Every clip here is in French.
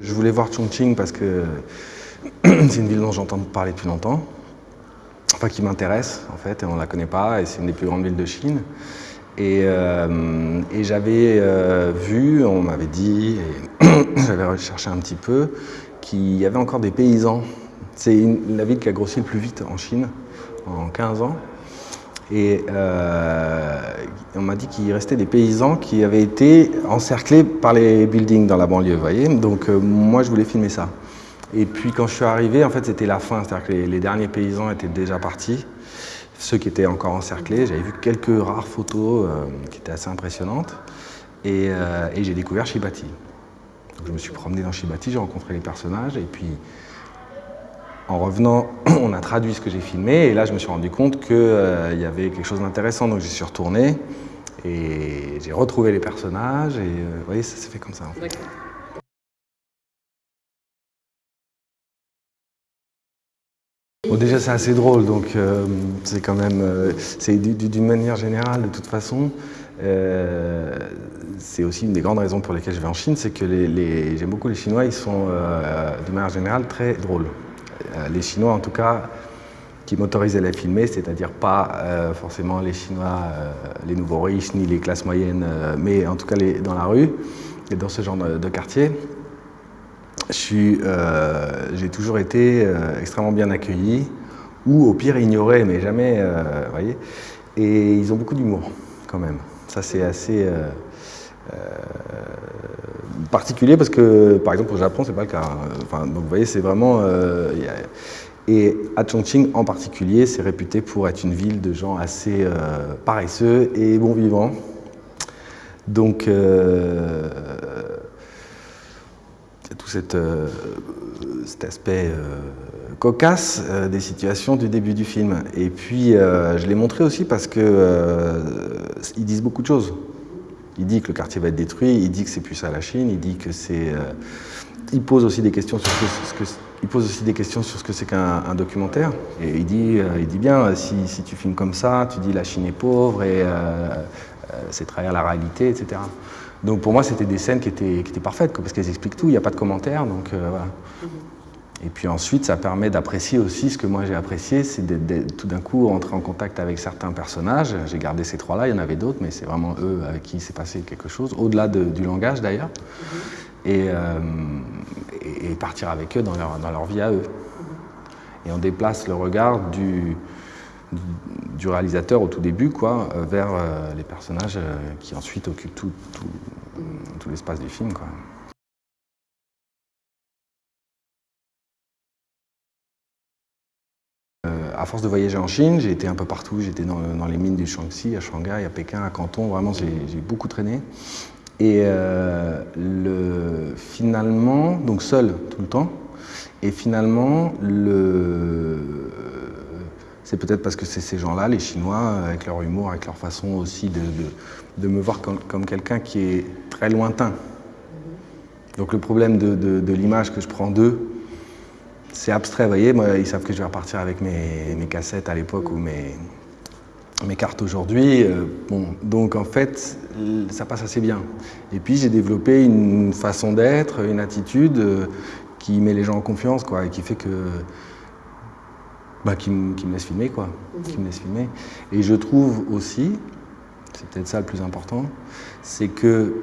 Je voulais voir Chongqing parce que c'est une ville dont j'entends parler depuis longtemps, enfin qui m'intéresse en fait, et on ne la connaît pas, et c'est une des plus grandes villes de Chine. Et, euh, j'avais euh, vu, on m'avait dit, j'avais recherché un petit peu, qu'il y avait encore des paysans. C'est la ville qui a grossi le plus vite en Chine, en 15 ans. Et euh, on m'a dit qu'il restait des paysans qui avaient été encerclés par les buildings dans la banlieue. Donc euh, moi, je voulais filmer ça. Et puis quand je suis arrivé, en fait, c'était la fin, c'est-à-dire que les, derniers paysans étaient déjà partis. Ceux qui étaient encore encerclés, j'avais vu quelques rares photos euh, qui étaient assez impressionnantes. Et, et j'ai découvert Shibati. Donc je me suis promené dans Shibati, j'ai rencontré les personnages, et puis en revenant, on a traduit ce que j'ai filmé et là je me suis rendu compte qu'il euh, y avait quelque chose d'intéressant donc j'y suis retourné et j'ai retrouvé les personnages et euh, vous voyez ça s'est fait comme ça en fait. Bon, déjà c'est assez drôle donc euh, c'est quand même, c'est d'une manière générale de toute façon, c'est aussi une des grandes raisons pour lesquelles je vais en Chine, c'est que les, j'aime beaucoup les Chinois, ils sont d'une manière générale très drôles. Euh, les Chinois en tout cas, qui m'autorisaient à les filmer, c'est-à-dire pas euh, forcément les Chinois, euh, les nouveaux riches, ni les classes moyennes, mais en tout cas les, dans la rue et dans ce genre de, quartier. J'ai toujours été extrêmement bien accueilli, ou au pire ignoré, mais jamais, voyez. Et ils ont beaucoup d'humour, quand même. Ça, c'est assez particulier parce que, par exemple, au Japon, c'est pas le cas. Enfin, donc, vous voyez, c'est vraiment... Euh, et à Chongqing, en particulier, c'est réputé pour être une ville de gens assez euh, paresseux et bon vivants. Donc, euh, tout cet aspect cocasse des situations du début du film. Et puis, je l'ai montré aussi parce qu'ils disent beaucoup de choses. Il dit que le quartier va être détruit, il dit que c'est plus ça la Chine, il dit que c'est... Euh, il pose aussi des questions sur ce que, il pose aussi des questions sur ce que c'est qu'un documentaire. Et il dit, euh, il dit bien, si, si, tu filmes comme ça, tu dis la Chine est pauvre et euh, c'est trahir la réalité, etc. Donc pour moi, c'était des scènes qui étaient, qui étaient parfaites, parce qu'elles expliquent tout, il n'y a pas de commentaires, donc voilà. Mm-hmm. Et puis ensuite, ça permet d'apprécier aussi ce que moi j'ai apprécié, c'est tout d'un coup rentrer en contact avec certains personnages. J'ai gardé ces trois-là, il y en avait d'autres, mais c'est vraiment eux avec qui s'est passé quelque chose, au-delà du langage d'ailleurs, mm-hmm. euh, et, partir avec eux dans leur, dans leur vie à eux. Et on déplace le regard du, du réalisateur au tout début quoi, euh, vers euh, les personnages qui ensuite occupent tout, tout, tout l'espace du film. Quoi. À force de voyager en Chine, j'ai été un peu partout. J'étais dans, les mines du Shaanxi, à Shanghai, à Pékin, à Canton. Vraiment, j'ai beaucoup traîné. Et euh, le, finalement, donc seul tout le temps, et finalement, c'est peut-être parce que c'est ces gens-là, les Chinois, avec leur humour, avec leur façon aussi de, me voir comme, quelqu'un qui est très lointain. Donc le problème de l'image que je prends d'eux, c'est abstrait, vous voyez, moi, ils savent que je vais repartir avec mes, cassettes à l'époque ou mes, mes cartes aujourd'hui. Euh, bon, donc en fait, ça passe assez bien. Et puis j'ai développé une façon d'être, une attitude euh, qui met les gens en confiance, quoi, et qui fait que... Bah, qui, me laisse filmer, quoi. Qui me laisse filmer. Et je trouve aussi, c'est peut-être ça le plus important, c'est que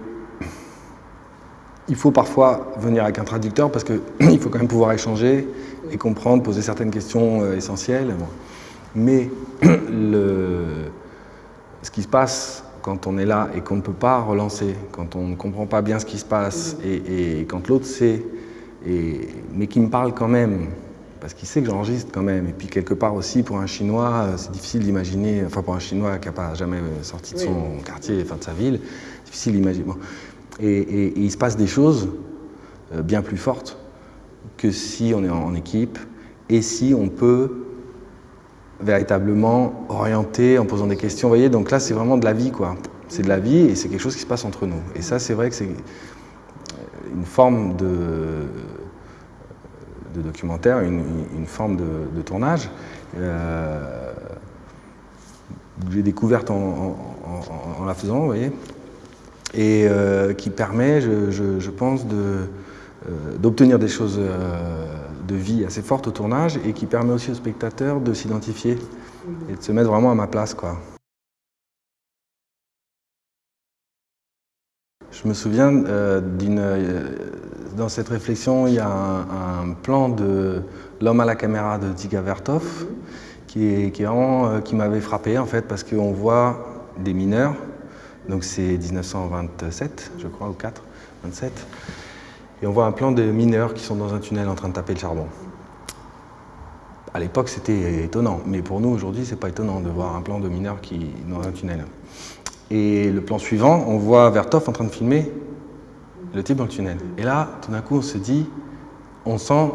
il faut parfois venir avec un traducteur parce qu'il faut quand même pouvoir échanger et comprendre, poser certaines questions euh, essentielles. Mais le, ce qui se passe quand on est là et qu'on ne peut pas relancer, quand on ne comprend pas bien ce qui se passe et, quand l'autre sait, et, mais qui me parle quand même, parce qu'il sait que j'enregistre quand même. Et puis quelque part aussi, pour un Chinois, euh, c'est difficile d'imaginer, enfin pour un Chinois qui n'a pas jamais sorti de son quartier, enfin de sa ville, difficile d'imaginer. Et, il se passe des choses euh, bien plus fortes que si on est en équipe et si on peut véritablement orienter en posant des questions. Vous voyez, donc là, c'est vraiment de la vie, quoi. C'est de la vie et c'est quelque chose qui se passe entre nous. Et ça, c'est vrai que c'est une forme de, de documentaire, une, forme de, tournage. Euh, j'ai découverte en, en, la faisant, vous voyez. Et qui permet, je, pense, d'obtenir des choses de vie assez fortes au tournage et qui permet aussi aux spectateurs de s'identifier et de se mettre vraiment à ma place. Je me souviens d'une dans cette réflexion, il y a un, plan de L'homme à la caméra de Dziga Vertov qui, euh, qui m'avait frappé en fait parce qu'on voit des mineurs, donc c'est 1927 je crois, ou 4, 27, et on voit un plan de mineurs qui sont dans un tunnel en train de taper le charbon. À l'époque c'était étonnant, mais pour nous aujourd'hui c'est pas étonnant de voir un plan de mineurs qui dans un tunnel. Et le plan suivant, on voit Vertov en train de filmer le type dans le tunnel. Et là, tout d'un coup, on se dit, on sent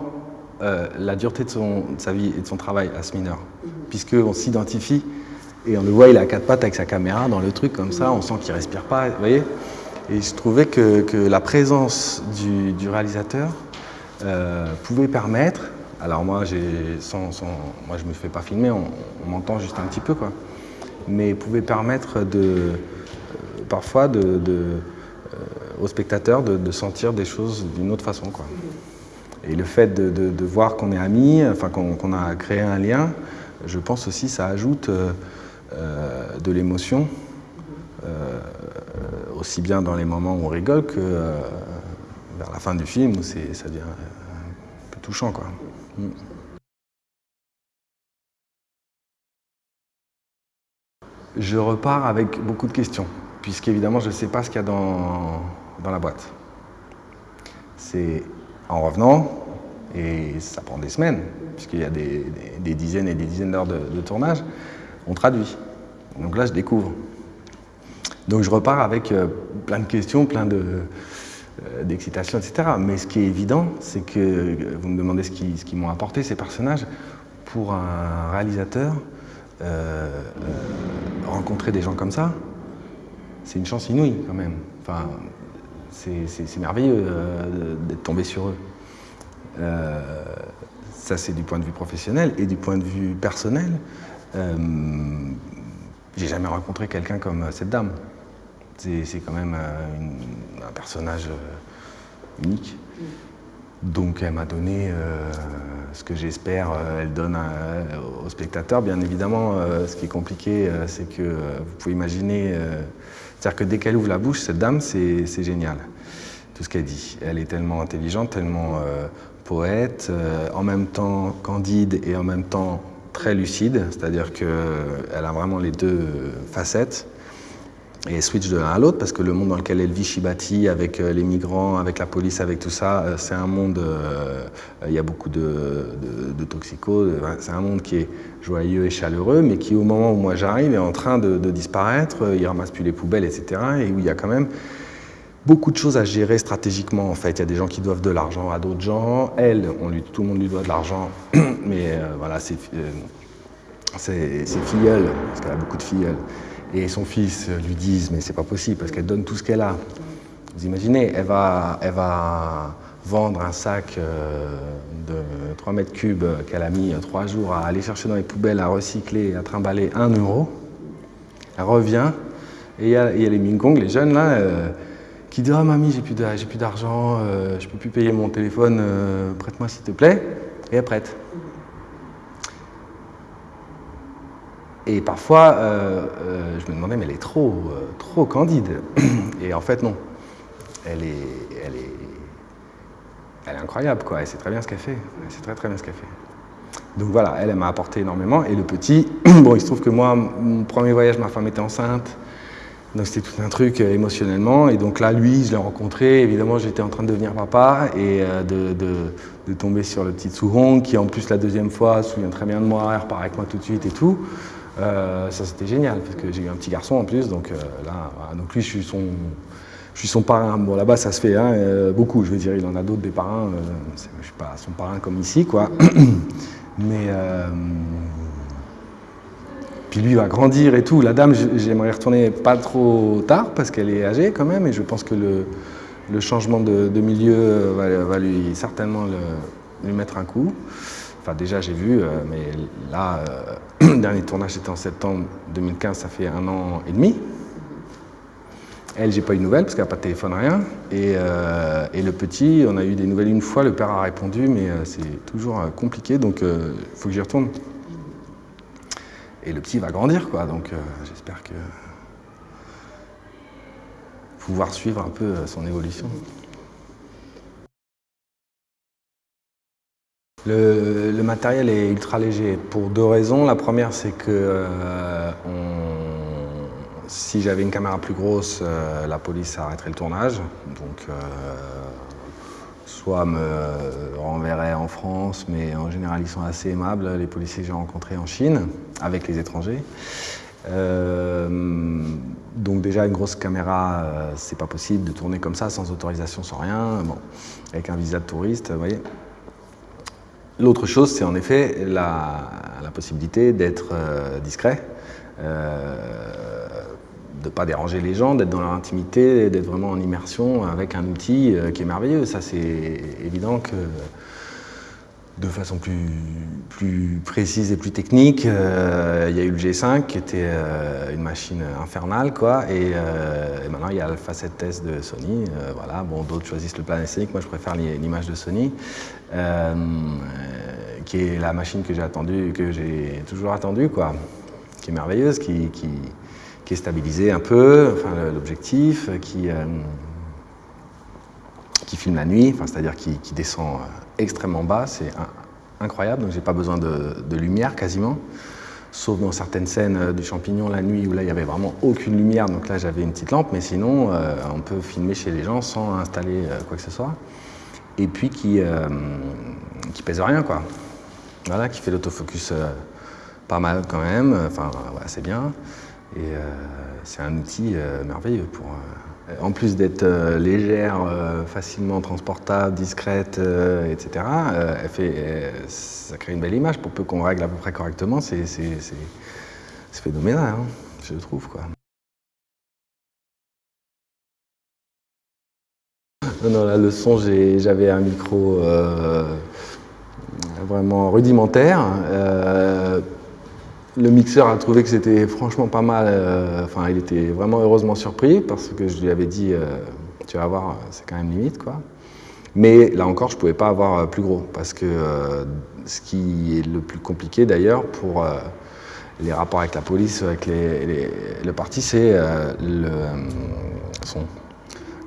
euh, la dureté de, son, sa vie et de son travail à ce mineur, puisqu'on s'identifie et on le voit, il a quatre pattes avec sa caméra dans le truc comme ça, on sent qu'il respire pas, vous voyez Et je trouvais que, la présence du, réalisateur euh, pouvait permettre, alors moi, sans, sans, moi je me fais pas filmer, on, m'entend juste un petit peu, quoi, mais pouvait permettre de, euh, parfois de euh, aux spectateurs de, sentir des choses d'une autre façon. Quoi. Et le fait de, voir qu'on est amis, enfin qu'on a créé un lien, je pense aussi ça ajoute euh, euh, de l'émotion, aussi bien dans les moments où on rigole que vers la fin du film où ça devient un peu touchant. Quoi. Mm. Je repars avec beaucoup de questions puisqu'évidemment je ne sais pas ce qu'il y a dans la boîte. C'est en revenant, et ça prend des semaines, puisqu'il y a des, dizaines et des dizaines d'heures de, tournage, on traduit. Donc là, je découvre. Donc je repars avec euh, plein de questions, plein euh, d'excitation, etc. Mais ce qui est évident, c'est que, euh, vous me demandez ce qui, ce qui m'ont apporté ces personnages, pour un réalisateur, rencontrer des gens comme ça, c'est une chance inouïe quand même. C'est merveilleux euh, d'être tombé sur eux. Euh, ça, c'est du point de vue professionnel et du point de vue personnel. Euh, j'ai jamais rencontré quelqu'un comme cette dame. C'est quand même un personnage unique. Donc elle m'a donné ce que j'espère elle donne aux spectateurs. Bien évidemment, ce qui est compliqué, c'est que vous pouvez imaginer c'est-à-dire que dès qu'elle ouvre la bouche, cette dame, c'est génial, tout ce qu'elle dit. Elle est tellement intelligente, tellement euh, poète, euh, en même temps candide et en même temps très lucide, c'est-à-dire qu'elle a vraiment les deux facettes et switch de l'un à l'autre parce que le monde dans lequel elle vit, Shibati, avec euh, les migrants, avec la police, avec tout ça, euh, c'est un monde, euh, il y a beaucoup de, de, toxicos, c'est un monde qui est joyeux et chaleureux, mais qui au moment où moi j'arrive est en train de, disparaître, il ramasse plus les poubelles, etc. Et où il y a quand même beaucoup de choses à gérer stratégiquement en fait. Il y a des gens qui doivent de l'argent à d'autres gens. Elle, tout le monde lui doit de l'argent, mais voilà, c'est filleul, parce qu'elle a beaucoup de filles et son fils lui disent mais c'est pas possible parce qu'elle donne tout ce qu'elle a. Vous imaginez, elle va, elle va vendre un sac euh, de 3 mètres cubes qu'elle a mis 3 jours à aller chercher dans les poubelles, à recycler, à trimballer 1 euro. Elle revient et il y, a les Mingong, les jeunes là, euh, qui disent « Ah mamie, j'ai plus d'argent, euh, je peux plus payer mon téléphone, prête-moi s'il te plaît » et elle prête. Et parfois, euh, euh, je me demandais, mais elle est trop, euh, trop candide. Et en fait, non. Elle est, elle est, elle est incroyable, quoi. Elle sait très bien ce qu'elle fait. Elle sait très, très bien ce qu'elle fait. Donc voilà, elle, elle m'a apporté énormément. Et le petit, bon, il se trouve que moi, mon premier voyage, ma femme était enceinte. Donc c'était tout un truc émotionnellement. Et donc là, lui, je l'ai rencontré. Évidemment, j'étais en train de devenir papa et de, de, de, tomber sur le petit Souhong, qui en plus, la deuxième fois, se souvient très bien de moi, repart avec moi tout de suite et tout. Euh, ça c'était génial parce que j'ai eu un petit garçon en plus, donc euh, là, donc lui je suis son, je suis son parrain. Bon là-bas ça se fait hein, euh, beaucoup, je veux dire, il en a d'autres des parrains. je suis pas son parrain comme ici quoi, mais lui va grandir et tout. La dame, j'aimerais retourner pas trop tard parce qu'elle est âgée quand même et je pense que le, changement de, milieu va, lui certainement lui mettre un coup. Enfin, déjà, j'ai vu, euh, mais là, euh, le dernier tournage était en septembre 2015, ça fait un an et demi. Elle, j'ai pas eu de nouvelles parce qu'elle n'a pas de téléphone, rien. Et, le petit, on a eu des nouvelles une fois, le père a répondu, mais c'est toujours compliqué, donc il faut que j'y retourne. Et le petit va grandir, quoi, donc j'espère que pouvoir suivre un peu son évolution. Le, matériel est ultra léger pour deux raisons. La première, c'est que euh, si j'avais une caméra plus grosse, euh, la police arrêterait le tournage. Euh, soit me renverrait en France, mais en général, ils sont assez aimables, les policiers que j'ai rencontrés en Chine, avec les étrangers. donc déjà, une grosse caméra, c'est pas possible de tourner comme ça, sans autorisation, sans rien. Bon, avec un visa de touriste, vous voyez. L'autre chose, c'est en effet la, possibilité d'être euh, discret, euh, de ne pas déranger les gens, d'être dans leur intimité, d'être vraiment en immersion avec un outil euh, qui est merveilleux. Ça, c'est évident que de façon plus, précise et plus technique. Euh, il y a eu le G5 qui était euh, une machine infernale, quoi, et, maintenant il y a Facet Test de Sony. voilà, bon, d'autres choisissent le plan scénique, moi je préfère l'image de Sony, qui est la machine que j'ai que j'ai toujours attendue, quoi, qui est merveilleuse, qui, qui est stabilisée un peu, enfin l'objectif, qui qui filme la nuit, enfin, c'est-à-dire qui, qui, descend extrêmement bas, c'est incroyable, donc j'ai pas besoin de, lumière quasiment, sauf dans certaines scènes euh, du champignon la nuit où là il y avait vraiment aucune lumière, donc là j'avais une petite lampe, mais sinon euh, on peut filmer chez les gens sans installer euh, quoi que ce soit, et puis qui, qui pèse rien quoi, voilà, qui fait l'autofocus pas mal quand même, enfin c'est bien, et c'est un outil merveilleux pour en plus d'être euh, légère, euh, facilement transportable, discrète, euh, etc., ça crée une belle image. Pour peu qu'on règle à peu près correctement, c'est phénoménal, hein, je trouve. Quoi. Non, la leçon, j'avais un micro vraiment rudimentaire. Le mixeur a trouvé que c'était franchement pas mal, euh, enfin il était vraiment heureusement surpris parce que je lui avais dit euh, tu vas voir c'est quand même limite quoi. Mais là encore je pouvais pas avoir euh, plus gros parce que ce qui est le plus compliqué d'ailleurs pour les rapports avec la police, avec les, le parti c'est le son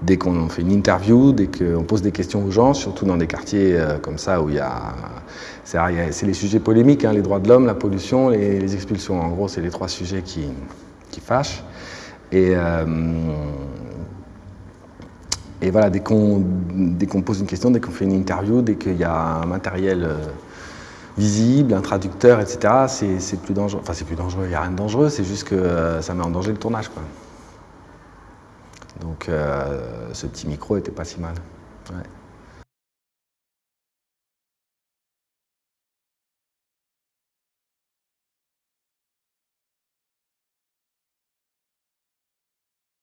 dès qu'on fait une interview, dès qu'on pose des questions aux gens, surtout dans des quartiers comme ça où il y a c'est les sujets polémiques, hein, les droits de l'homme, la pollution, les, les, expulsions. En gros, c'est les trois sujets qui, qui fâchent. Et, euh, et voilà, dès qu'on pose une question, dès qu'on fait une interview, dès qu'il y a un matériel euh, visible, un traducteur, etc., c'est plus dangereux. Enfin, c'est plus dangereux, il n'y a rien de dangereux, c'est juste que euh, ça met en danger le tournage. Quoi. Donc, ce petit micro était pas si mal.